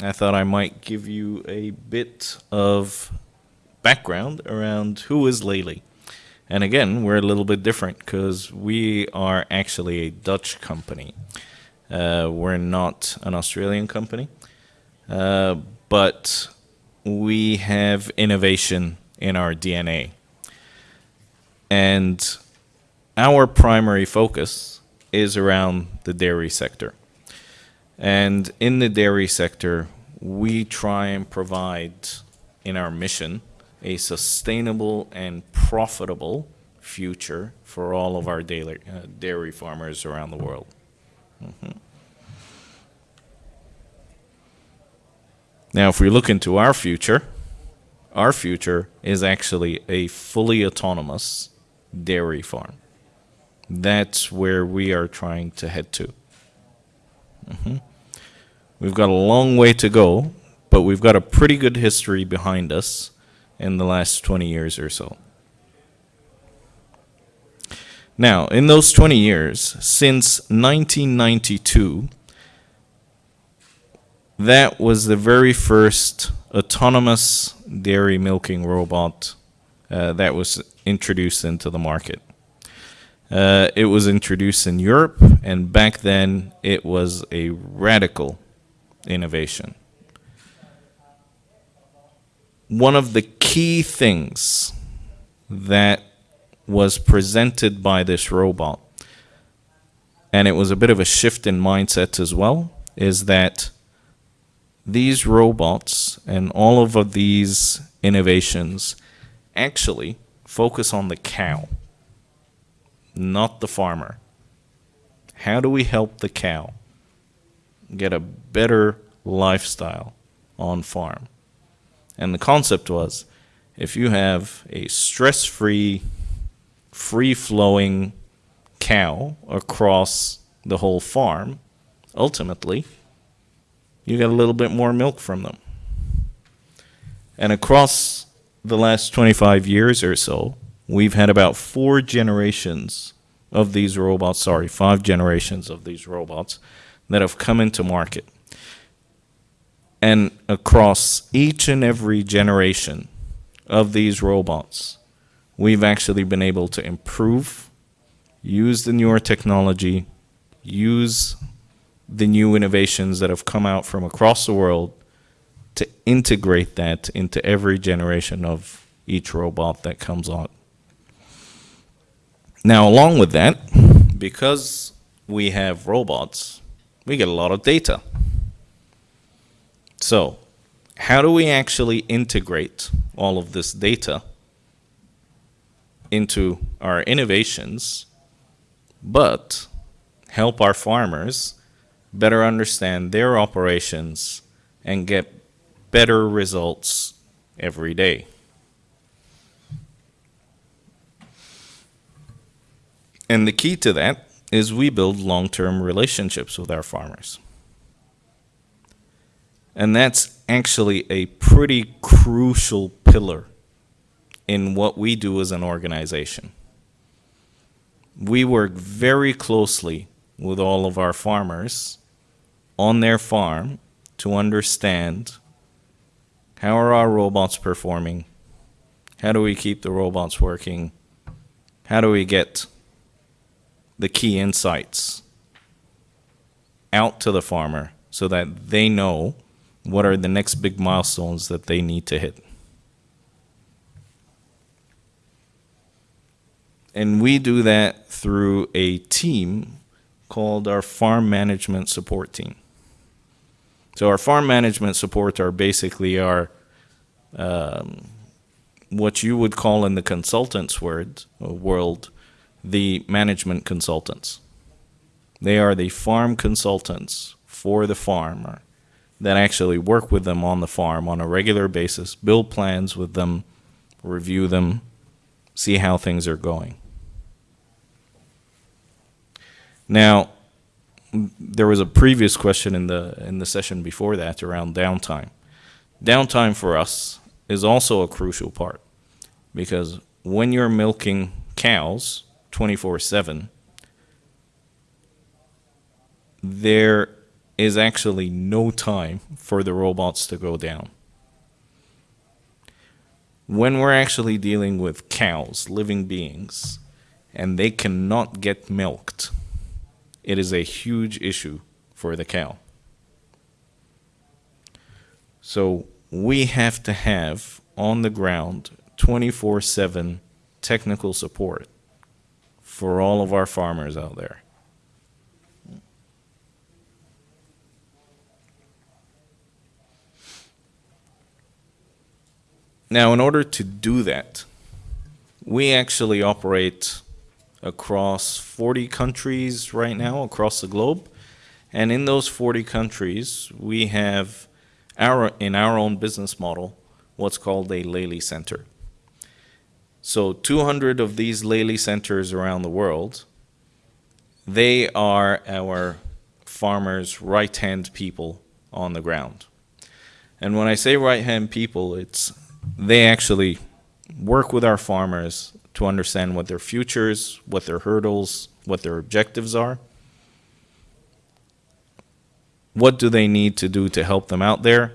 I thought I might give you a bit of background around who is Lely. And again, we're a little bit different because we are actually a Dutch company. Uh, we're not an Australian company, uh, but we have innovation in our DNA. And our primary focus is around the dairy sector. And in the dairy sector, we try and provide in our mission a sustainable and profitable future for all of our dairy, uh, dairy farmers around the world. Mm-hmm. Now, if we look into our future, our future is actually a fully autonomous dairy farm. That's where we are trying to head to. Mm-hmm. We've got a long way to go, but we've got a pretty good history behind us in the last 20 years or so. Now, in those 20 years, since 1992, that was the very first autonomous dairy milking robot uh, that was introduced into the market. Uh, it was introduced in Europe, and back then it was a radical innovation. One of the key things that was presented by this robot, and it was a bit of a shift in mindset as well, is that these robots and all of these innovations actually focus on the cow, not the farmer. How do we help the cow get a better lifestyle on farm? And the concept was if you have a stress free, free flowing cow across the whole farm, ultimately, you get a little bit more milk from them. And across the last 25 years or so, we've had about four generations of these robots, sorry, five generations of these robots that have come into market. And across each and every generation of these robots, we've actually been able to improve, use the newer technology, use the new innovations that have come out from across the world to integrate that into every generation of each robot that comes out. Now, along with that, because we have robots, we get a lot of data. So, how do we actually integrate all of this data into our innovations, but help our farmers better understand their operations and get better results every day? And the key to that is we build long-term relationships with our farmers. And that's actually a pretty crucial pillar in what we do as an organization. We work very closely with all of our farmers on their farm to understand how are our robots performing? How do we keep the robots working? How do we get the key insights out to the farmer so that they know what are the next big milestones that they need to hit. And we do that through a team called our farm management support team. So our farm management support are basically our um, what you would call in the consultants word, uh, world the management consultants. They are the farm consultants for the farmer that actually work with them on the farm on a regular basis, build plans with them, review them, see how things are going. Now, there was a previous question in the in the session before that around downtime. Downtime for us is also a crucial part because when you're milking cows, 24 7, there is actually no time for the robots to go down. When we're actually dealing with cows, living beings, and they cannot get milked, it is a huge issue for the cow. So we have to have on the ground 24 7 technical support for all of our farmers out there. Now, in order to do that, we actually operate across 40 countries right now across the globe. And in those 40 countries, we have our, in our own business model, what's called a Lely Center. So 200 of these Lely Centers around the world, they are our farmers' right-hand people on the ground. And when I say right-hand people, it's they actually work with our farmers to understand what their futures, what their hurdles, what their objectives are. What do they need to do to help them out there?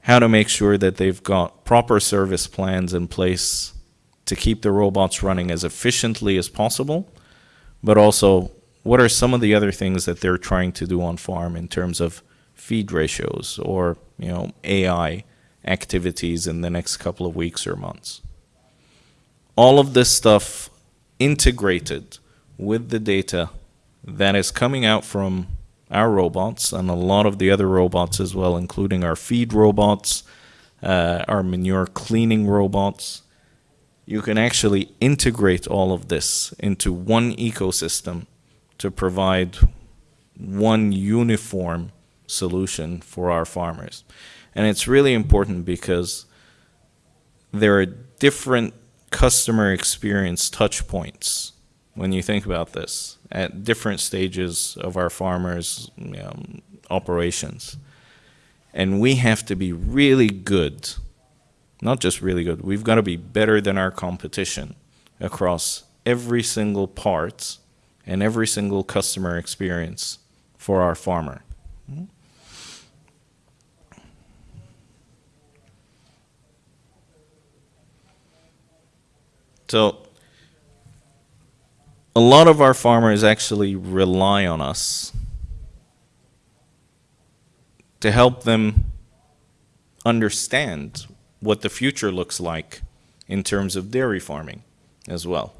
How to make sure that they've got proper service plans in place to keep the robots running as efficiently as possible, but also what are some of the other things that they're trying to do on farm in terms of feed ratios or you know AI activities in the next couple of weeks or months. All of this stuff integrated with the data that is coming out from our robots and a lot of the other robots as well, including our feed robots, uh, our manure cleaning robots. You can actually integrate all of this into one ecosystem to provide one uniform solution for our farmers. And it's really important because there are different customer experience touch points when you think about this at different stages of our farmers' you know, operations. And we have to be really good, not just really good, we've got to be better than our competition across every single part and every single customer experience for our farmer. So a lot of our farmers actually rely on us to help them understand what the future looks like in terms of dairy farming as well.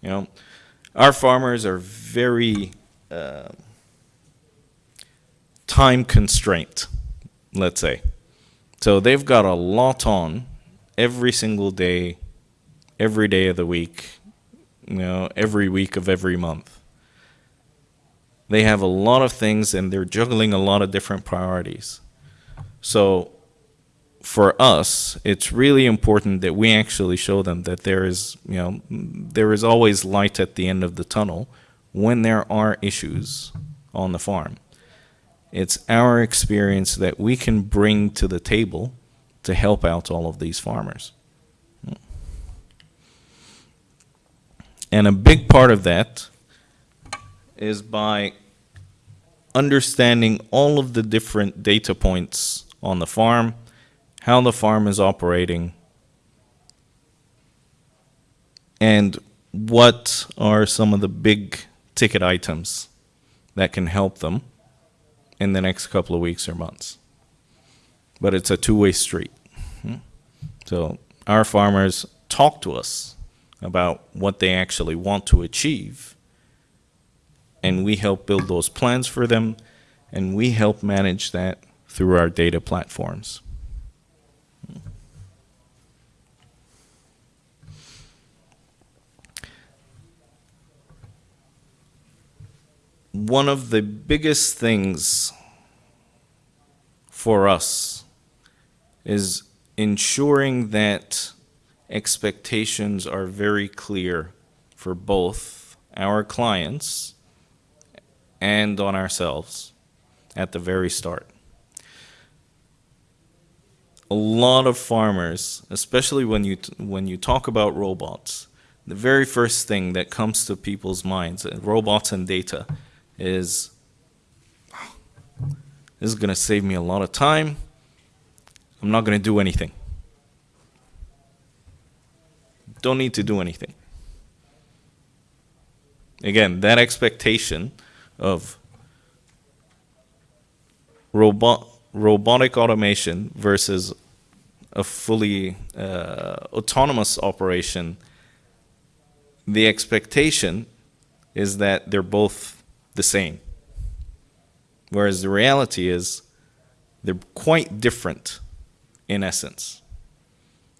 You know, our farmers are very uh, time constraint, let's say. So they've got a lot on every single day every day of the week, you know, every week of every month. They have a lot of things and they're juggling a lot of different priorities. So for us, it's really important that we actually show them that there is, you know, there is always light at the end of the tunnel when there are issues on the farm. It's our experience that we can bring to the table to help out all of these farmers. And a big part of that is by understanding all of the different data points on the farm, how the farm is operating, and what are some of the big ticket items that can help them in the next couple of weeks or months. But it's a two-way street. Hmm? So our farmers talk to us about what they actually want to achieve. And we help build those plans for them, and we help manage that through our data platforms. One of the biggest things for us is ensuring that expectations are very clear for both our clients and on ourselves at the very start. A lot of farmers, especially when you when you talk about robots, the very first thing that comes to people's minds, uh, robots and data, is This is going to save me a lot of time. I'm not going to do anything. Don't need to do anything. Again, that expectation of robot robotic automation versus a fully uh, autonomous operation, the expectation is that they're both the same. Whereas the reality is they're quite different in essence.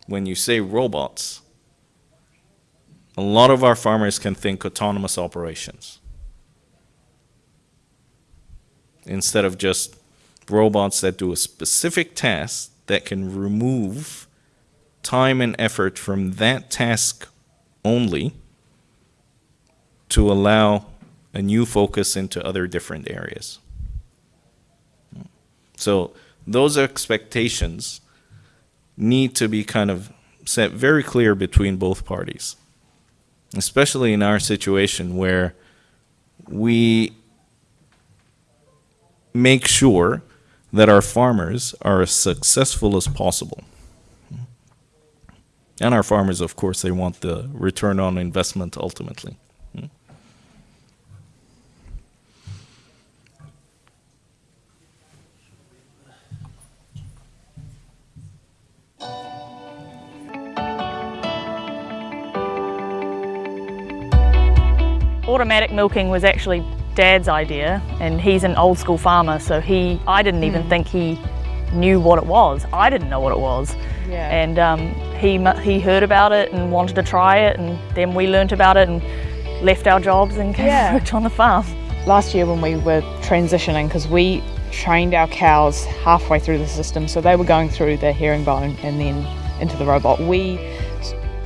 When you say robots, a lot of our farmers can think autonomous operations instead of just robots that do a specific task that can remove time and effort from that task only to allow a new focus into other different areas. So those expectations need to be kind of set very clear between both parties, especially in our situation where we make sure that our farmers are as successful as possible. And our farmers, of course, they want the return on investment ultimately. Automatic milking was actually dad's idea and he's an old school farmer so he I didn't even mm. think he knew what it was I didn't know what it was yeah. and um, he he heard about it and wanted to try it and then we learnt about it and left our jobs and came yeah. worked on the farm last year when we were transitioning because we trained our cows halfway through the system so they were going through the herringbone and then into the robot we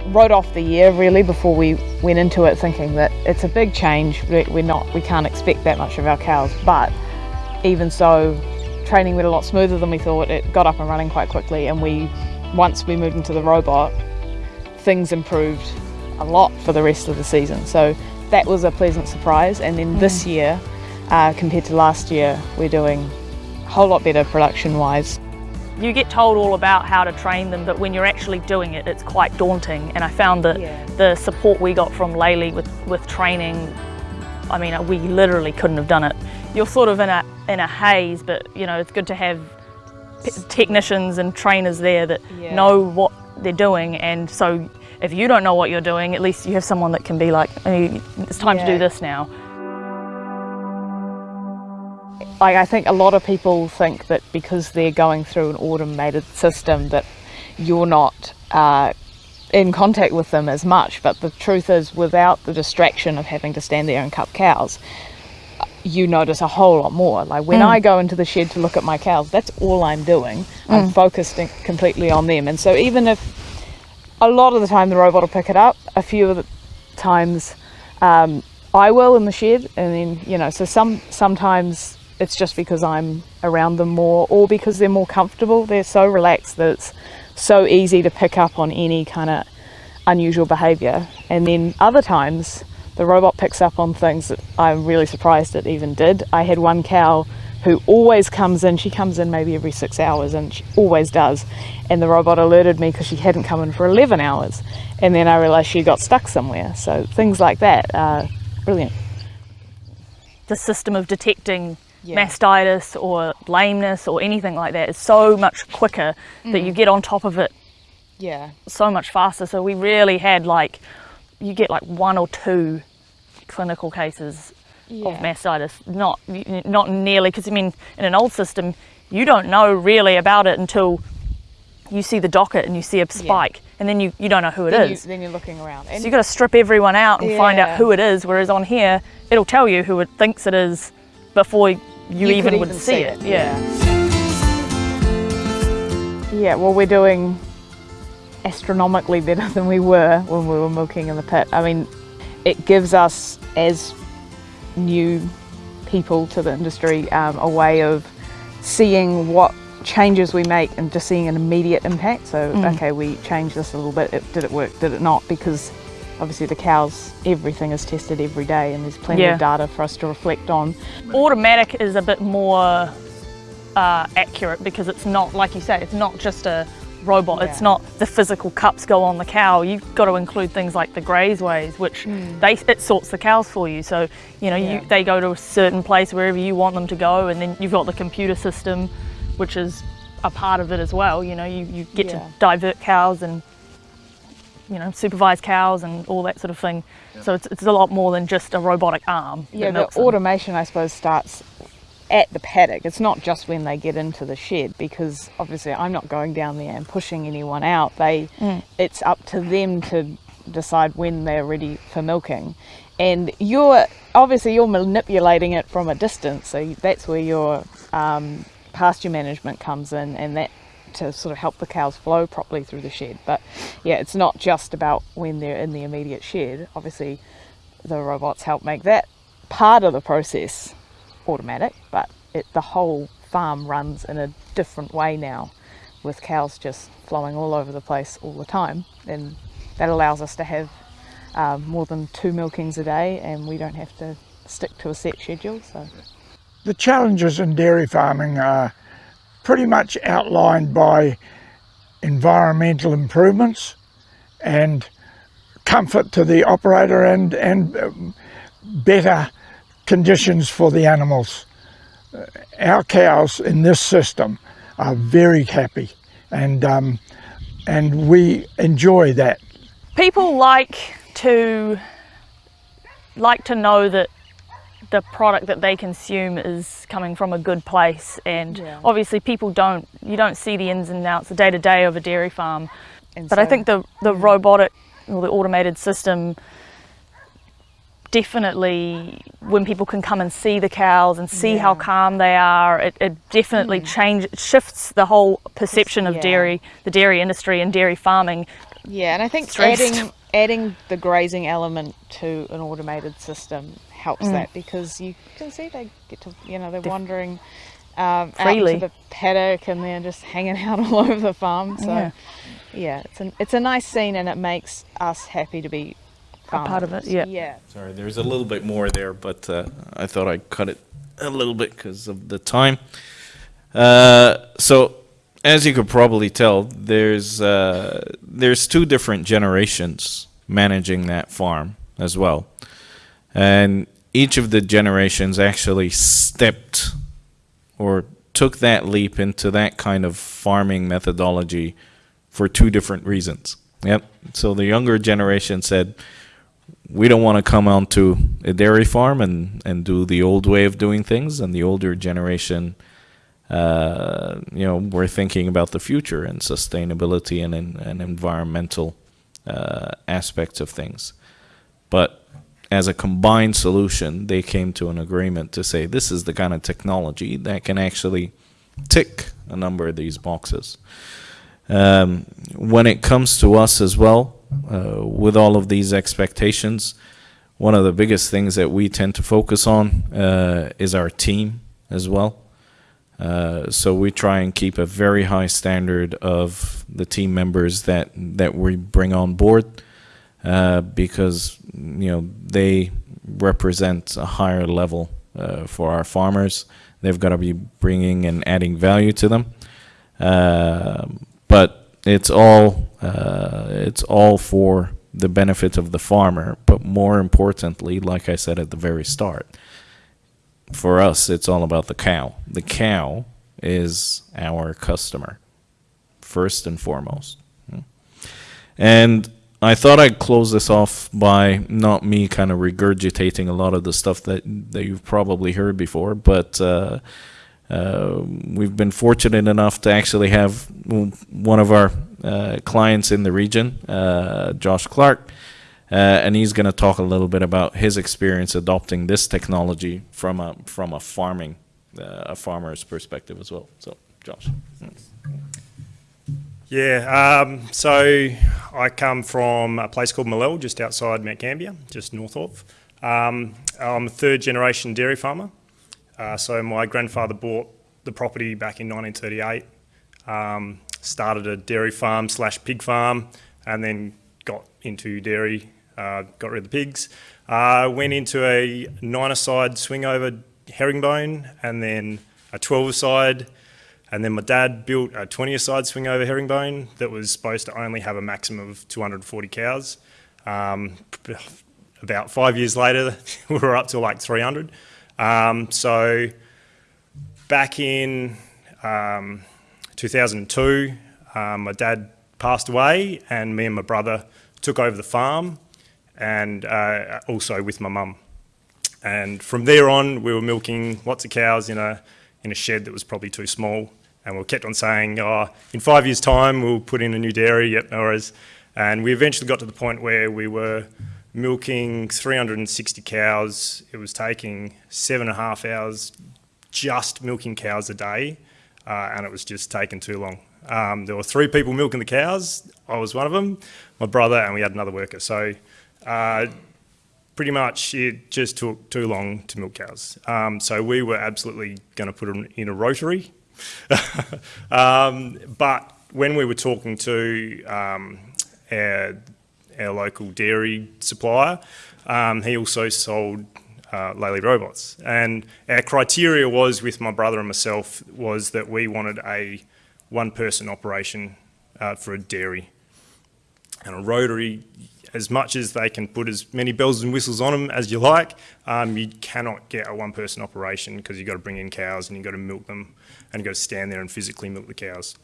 wrote off the year really before we went into it thinking that it's a big change. We're not, we can't expect that much of our cows, but even so, training went a lot smoother than we thought. It got up and running quite quickly, and we, once we moved into the robot, things improved a lot for the rest of the season. So that was a pleasant surprise. And then mm. this year, uh, compared to last year, we're doing a whole lot better production-wise. You get told all about how to train them, but when you're actually doing it, it's quite daunting. And I found that yeah. the support we got from Lely with, with training, I mean, we literally couldn't have done it. You're sort of in a, in a haze, but you know, it's good to have technicians and trainers there that yeah. know what they're doing. And so if you don't know what you're doing, at least you have someone that can be like, it's time yeah. to do this now. Like I think a lot of people think that because they're going through an automated system that you're not uh, in contact with them as much, but the truth is without the distraction of having to stand there and cup cows, you notice a whole lot more. Like when mm. I go into the shed to look at my cows, that's all I'm doing. Mm. I'm focused completely on them. And so even if a lot of the time the robot will pick it up, a few of the times um, I will in the shed, and then you know, so some sometimes it's just because I'm around them more or because they're more comfortable. They're so relaxed that it's so easy to pick up on any kind of unusual behavior. And then other times the robot picks up on things that I'm really surprised it even did. I had one cow who always comes in, she comes in maybe every six hours and she always does. And the robot alerted me because she hadn't come in for 11 hours. And then I realized she got stuck somewhere. So things like that are brilliant. The system of detecting yeah. mastitis or lameness or anything like that is so much quicker mm. that you mm. get on top of it yeah so much faster so we really had like you get like one or two clinical cases yeah. of mastitis not not nearly because i mean in an old system you don't know really about it until you see the docket and you see a spike yeah. and then you, you don't know who it then is. You, then you're looking around. And so you've got to strip everyone out and yeah. find out who it is, whereas on here, it'll tell you who it thinks it is before you, you even would even see, it. it. Yeah. Yeah, well, we're doing astronomically better than we were when we were milking in the pit. I mean, it gives us, as new people to the industry, um, a way of seeing what changes we make and just seeing an immediate impact. So, mm. okay, we changed this a little bit. It, did it work? Did it not? Because obviously the cows, everything is tested every day and there's plenty yeah. of data for us to reflect on. Automatic is a bit more uh, accurate because it's not, like you say, it's not just a robot. Yeah. It's not the physical cups go on the cow. You've got to include things like the grazeways, which mm. they it sorts the cows for you. So you know yeah. you, they go to a certain place wherever you want them to go, and then you've got the computer system, which is a part of it as well. You know you, you get yeah. to divert cows and you know supervise cows and all that sort of thing. So it's, it's a lot more than just a robotic arm. Yeah, the automation I suppose starts at the paddock. It's not just when they get into the shed because obviously I'm not going down there and pushing anyone out. They, mm. it's up to them to decide when they're ready for milking. And you're obviously you're manipulating it from a distance, so that's where your um, pasture management comes in, and that to sort of help the cows flow properly through the shed. But yeah, it's not just about when they're in the immediate shed. Obviously, the robots help make that part of the process automatic, but it, the whole farm runs in a different way now with cows just flowing all over the place all the time. And that allows us to have um, more than two milkings a day and we don't have to stick to a set schedule. So. The challenges in dairy farming are pretty much outlined by environmental improvements and comfort to the operator and, and um, better conditions for the animals. Uh, our cows in this system are very happy and, um, and we enjoy that. People like to, like to know that the product that they consume is coming from a good place and yeah. obviously people don't you don't see the ins and outs the day to day of a dairy farm and but so, I think the the robotic or the automated system definitely when people can come and see the cows and see yeah. how calm they are, it, it definitely mm. change shifts the whole perception of yeah. dairy, the dairy industry and dairy farming. Yeah, and I think stressed. adding adding the grazing element to an automated system helps mm. that because you can see they get to you know they're Def- wandering um, freely out to the paddock and they're just hanging out all over the farm. So yeah, yeah it's an it's a nice scene and it makes us happy to be a part of it. Yeah. Yeah. Sorry, there's a little bit more there, but uh, I thought I'd cut it a little bit because of the time. Uh, so, as you could probably tell, there's uh, there's two different generations managing that farm as well, and each of the generations actually stepped or took that leap into that kind of farming methodology for two different reasons. Yep. So the younger generation said, we don't want to come onto a dairy farm and, and do the old way of doing things. And the older generation, uh, you know, we're thinking about the future and sustainability and, and, environmental uh, aspects of things. But as a combined solution, they came to an agreement to say this is the kind of technology that can actually tick a number of these boxes. Um, when it comes to us as well, uh, with all of these expectations, one of the biggest things that we tend to focus on uh, is our team as well. Uh, so we try and keep a very high standard of the team members that that we bring on board uh, because you know they represent a higher level uh, for our farmers. They've got to be bringing and adding value to them. Uh, but it's all uh, it's all for the benefit of the farmer, but more importantly, like I said at the very start, for us, it's all about the cow. The cow is our customer, first and foremost. And I thought I'd close this off by not me kind of regurgitating a lot of the stuff that, that you've probably heard before, but uh, uh, we've been fortunate enough to actually have one of our uh, clients in the region, uh, Josh Clark, uh, and he's going to talk a little bit about his experience adopting this technology from a from a farming uh, a farmer's perspective as well. So, Josh. Yeah, um, so I come from a place called Mil Lel, just outside Mount Gambier, just north of. Um, I'm a third generation dairy farmer. Uh, so my grandfather bought the property back in 1938, um, started a dairy farm slash pig farm, and then got into dairy, uh, got rid of the pigs. Uh, went into a nine-a-side swing over herringbone, and then a 12-side, and then my dad built a 20-side swing over herringbone that was supposed to only have a maximum of 240 cows. Um, about five years later, we were up to like 300. Um, so back in um, 2002, um, my dad passed away and me and my brother took over the farm and uh, also with my mum. And from there on, we were milking lots of cows in a, in a shed that was probably too small. And we kept on saying, oh, in five years' time, we'll put in a new dairy, yep, no worries. And we eventually got to the point where we were milking 360 cows. It was taking seven and a half hours just milking cows a day, uh, and it was just taking too long. Um, there were three people milking the cows. I was one of them, my brother, and we had another worker. So uh, pretty much it just took too long to milk cows. Um, so we were absolutely going to put them in a rotary. um, but when we were talking to um, our, our, local dairy supplier, um, he also sold uh, Lely robots. And our criteria was with my brother and myself was that we wanted a one person operation uh, for a dairy. And a rotary, as much as they can put as many bells and whistles on them as you like, um, you cannot get a one person operation because you've got to bring in cows and you've got to milk them and you've got to stand there and physically milk the cows.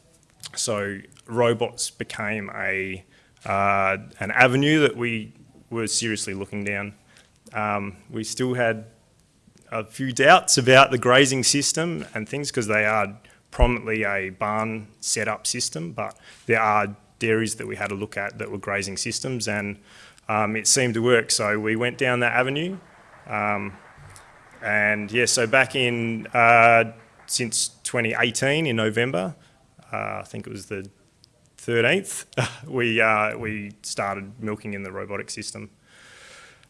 So robots became a, uh, an avenue that we were seriously looking down. Um, we still had a few doubts about the grazing system and things because they are prominently a barn setup system, but there are dairies that we had a look at that were grazing systems and um, it seemed to work. So we went down that avenue. Um, and yeah, so back in, uh, since 2018 in November, uh, I think it was the 13th, we, uh, we started milking in the robotic system.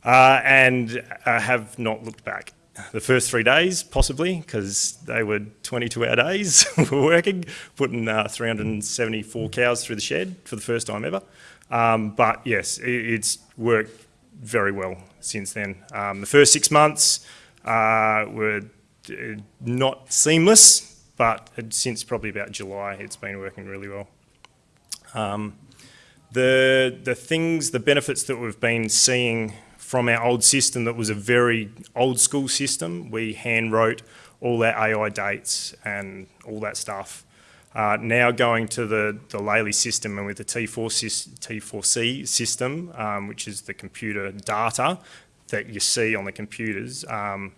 Uh, and uh, have not looked back the first three days, possibly, because they were 22-hour days we working, putting uh, 374 cows through the shed for the first time ever. Um, but yes, it, it's worked very well since then. Um, the first six months uh, were uh, not seamless, but since probably about July, it's been working really well. Um, the, the things, the benefits that we've been seeing from our old system that was a very old school system. We hand wrote all our AI dates and all that stuff. Uh, now going to the, the Lely system and with the T4 T4C system, um, which is the computer data that you see on the computers, um,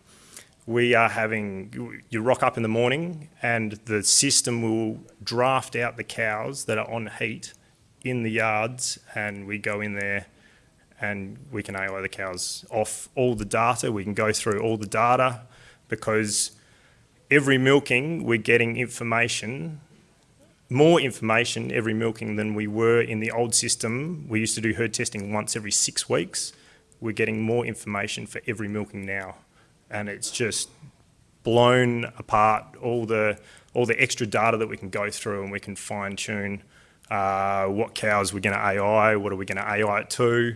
we are having, you rock up in the morning and the system will draft out the cows that are on heat in the yards and we go in there and we can AI the cows off all the data. We can go through all the data because every milking we're getting information, more information every milking than we were in the old system. We used to do herd testing once every six weeks. We're getting more information for every milking now. And it's just blown apart all the, all the extra data that we can go through and we can fine tune uh, what cows we're going to AI, what are we going to AI it to,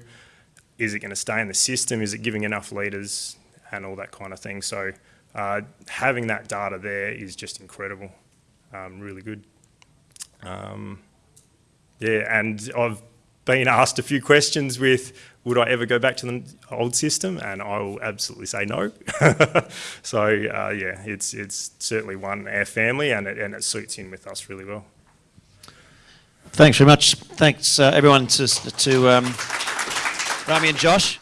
is it going to stay in the system? Is it giving enough litres and all that kind of thing? So uh, having that data there is just incredible, um, really good. Um, yeah, and I've been asked a few questions with, would I ever go back to the old system? And I will absolutely say no. so uh, yeah, it's it's certainly one our family, and it, and it suits in with us really well. Thanks very much. Thanks uh, everyone to to. Um Rami and Josh.